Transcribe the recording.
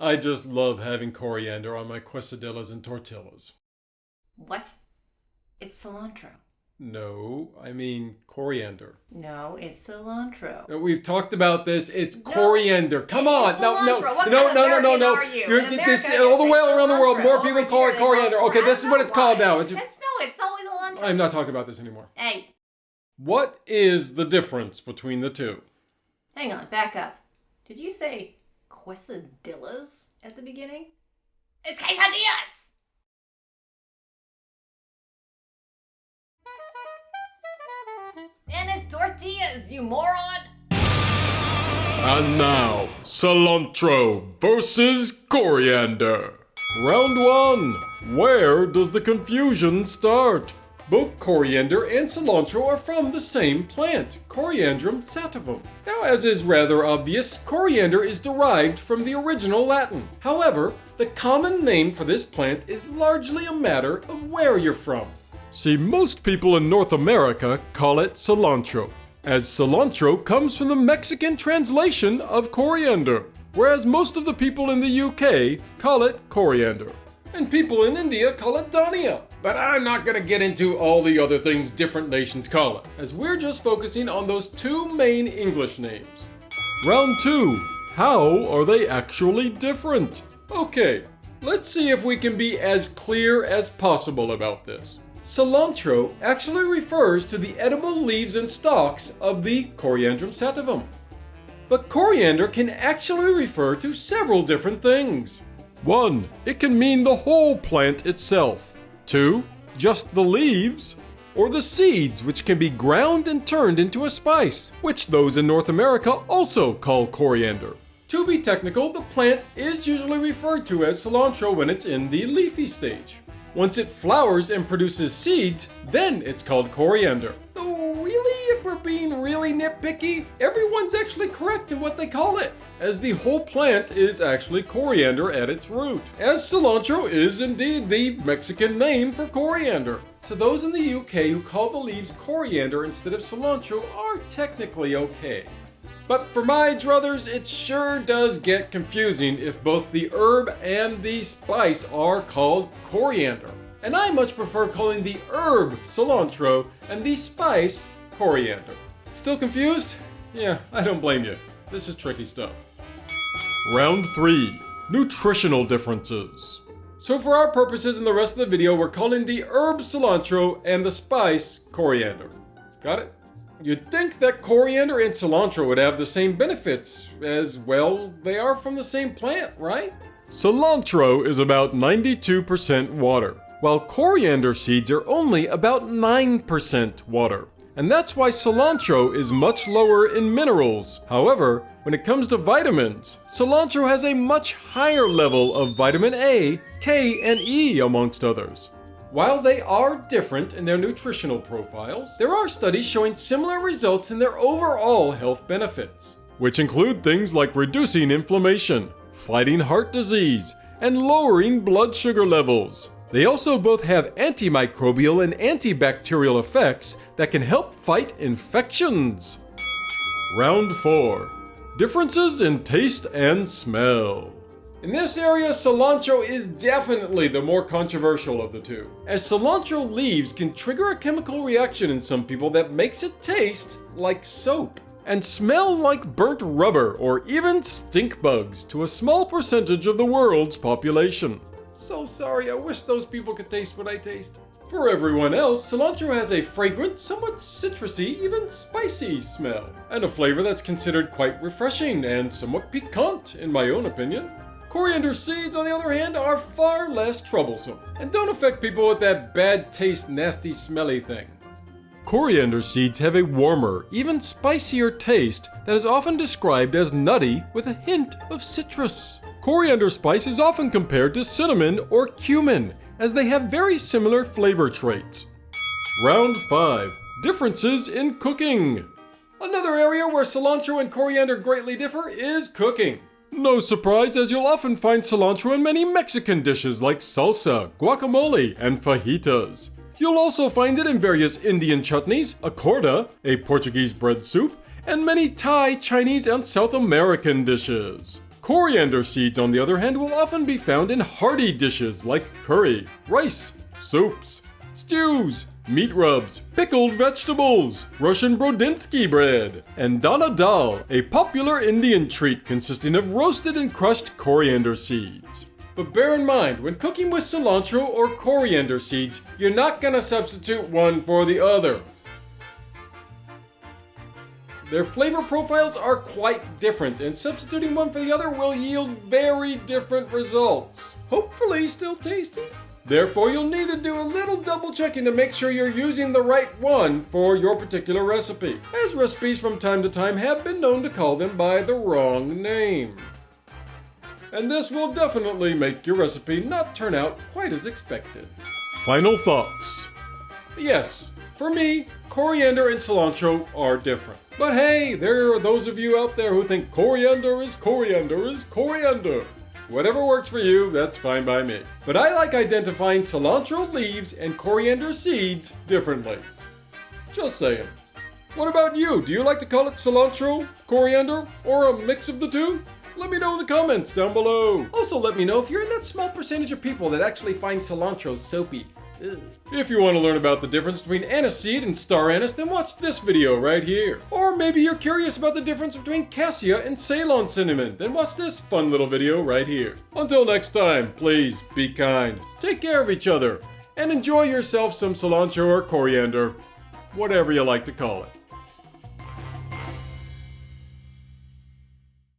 I just love having coriander on my quesadillas and tortillas. What? It's cilantro. No, I mean coriander. No, it's cilantro. We've talked about this. It's No, coriander. Come it on, is no, no. What no, kind no, of no, no, no. are you? You're this all the way around the world. cilantro. More Over people call it coriander. Okay, this is what it's called now. It's- That's no, it's always cilantro. I'm not talking about this anymore. Hey, What is the difference between the two? hang on, back up. Did you say quesadillas at the beginning? It's quesadillas. And it's tortillas, you moron. And now, cilantro versus coriander. Round one. Where does the confusion start? Both coriander and cilantro are from the same plant, Coriandrum sativum. Now, as is rather obvious, coriander is derived from the original Latin. However, the common name for this plant is largely a matter of where you're from. See, most people in North America call it cilantro, as cilantro comes from the Mexican translation of coriander, whereas most of the people in the UK call it coriander. And people in India call it dhania. But I'm not gonna get into all the other things different nations call it, as we're just focusing on those two main English names. Round 2. How are they actually different? Okay, let's see if we can be as clear as possible about this. Cilantro actually refers to the edible leaves and stalks of the Coriandrum sativum. But coriander can actually refer to several different things. 1. It can mean the whole plant itself. 2. Just the leaves. Or the seeds, which can be ground and turned into a spice, which those in North America also call coriander. To be technical, the plant is usually referred to as cilantro when it's in the leafy stage. Once it flowers and produces seeds, then it's called coriander. Really nitpicky, everyone's actually correct in what they call it, as the whole plant is actually coriander at its root, as cilantro is indeed the Mexican name for coriander. So those in the UK who call the leaves coriander instead of cilantro are technically okay. But for my druthers, it sure does get confusing if both the herb and the spice are called coriander. And I much prefer calling the herb cilantro and the spice coriander. Still confused? Yeah, I don't blame you. This is tricky stuff. Round 3 Nutritional Differences. So, for our purposes in the rest of the video, we're calling the herb cilantro and the spice coriander. Got it? You'd think that coriander and cilantro would have the same benefits, as well, they are from the same plant, right? Cilantro is about 92% water, while coriander seeds are only about 9% water. And that's why cilantro is much lower in minerals. However, when it comes to vitamins, cilantro has a much higher level of vitamin A, K, and E amongst others. While they are different in their nutritional profiles, there are studies showing similar results in their overall health benefits, which include things like reducing inflammation, fighting heart disease, and lowering blood sugar levels. They also both have antimicrobial and antibacterial effects that can help fight infections. Round 4 Differences in taste and smell. In this area, cilantro is definitely the more controversial of the two, as cilantro leaves can trigger a chemical reaction in some people that makes it taste like soap and smell like burnt rubber or even stink bugs to a small percentage of the world's population. So sorry, I wish those people could taste what I taste. For everyone else, cilantro has a fragrant, somewhat citrusy, even spicy smell, and a flavor that's considered quite refreshing and somewhat piquant, in my own opinion. Coriander seeds, on the other hand, are far less troublesome and don't affect people with that bad taste, nasty, smelly thing. Coriander seeds have a warmer, even spicier taste that is often described as nutty with a hint of citrus. Coriander spice is often compared to cinnamon or cumin, as they have very similar flavor traits. Round 5 Differences in Cooking. Another area where cilantro and coriander greatly differ is cooking. No surprise, as you'll often find cilantro in many Mexican dishes like salsa, guacamole, and fajitas. You'll also find it in various Indian chutneys, açorda, a Portuguese bread soup, and many Thai, Chinese, and South American dishes. Coriander seeds, on the other hand, will often be found in hearty dishes like curry, rice, soups, stews, meat rubs, pickled vegetables, Russian Borodinsky bread, and dhana dal, a popular Indian treat consisting of roasted and crushed coriander seeds. But bear in mind, when cooking with cilantro or coriander seeds, you're not gonna substitute one for the other. Their flavor profiles are quite different, and substituting one for the other will yield very different results. Hopefully still tasty. Therefore, you'll need to do a little double checking to make sure you're using the right one for your particular recipe, as recipes from time to time have been known to call them by the wrong name. And this will definitely make your recipe not turn out quite as expected. Final thoughts. Yes, for me, coriander and cilantro are different. But hey, there are those of you out there who think coriander is coriander is coriander. Whatever works for you, that's fine by me. But I like identifying cilantro leaves and coriander seeds differently. Just saying. What about you? Do you like to call it cilantro, coriander, or a mix of the two? Let me know in the comments down below. Also, let me know if you're in that small percentage of people that actually find cilantro soapy. If you want to learn about the difference between aniseed and star anise, then watch this video right here. Or maybe you're curious about the difference between cassia and Ceylon cinnamon, then watch this fun little video right here. Until next time, please be kind, take care of each other, and enjoy yourself some cilantro or coriander, whatever you like to call it.